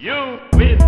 You win.